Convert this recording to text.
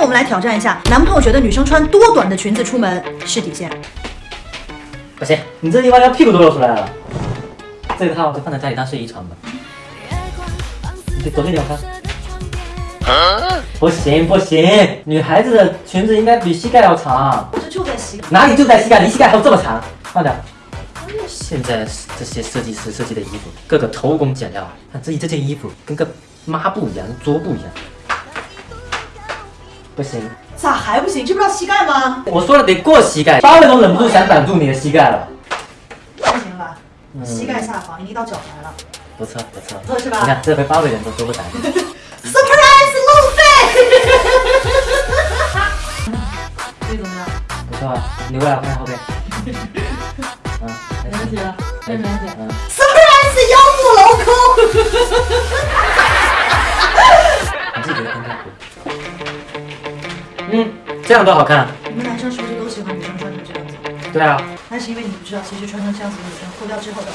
我们来挑战一下，男朋友觉得女生穿多短的裙子出门是底线。不行，你这地方要屁股都露出来了。这套就放在家里当睡衣穿吧。你左边点看。不行不行，女孩子的裙子应该比膝盖要长。这就在膝盖。哪里就在膝盖？离膝盖还有这么长？放点。现在这些设计师设计的衣服，各个偷工减料。看这这件衣服跟个抹布一样，桌布一样。不行，咋还不行？这不是要膝盖吗？我说了得过膝盖，八位都忍不住想挡住你的膝盖了。不行了吧？膝盖下方已经到脚踝了。不错不错，不错是吧？你看这回八位人都说不挡。Surprise 路费。这怎么样？不错啊，你过来我看后背。嗯，没问题了，没问题。嗯，Surprise 腰部镂空。你自己觉得看看。嗯，这样多好看。你们男生是不是都喜欢女生穿成这样子？对啊，那是因为你不知道，其实穿成这样子的女生脱掉之后的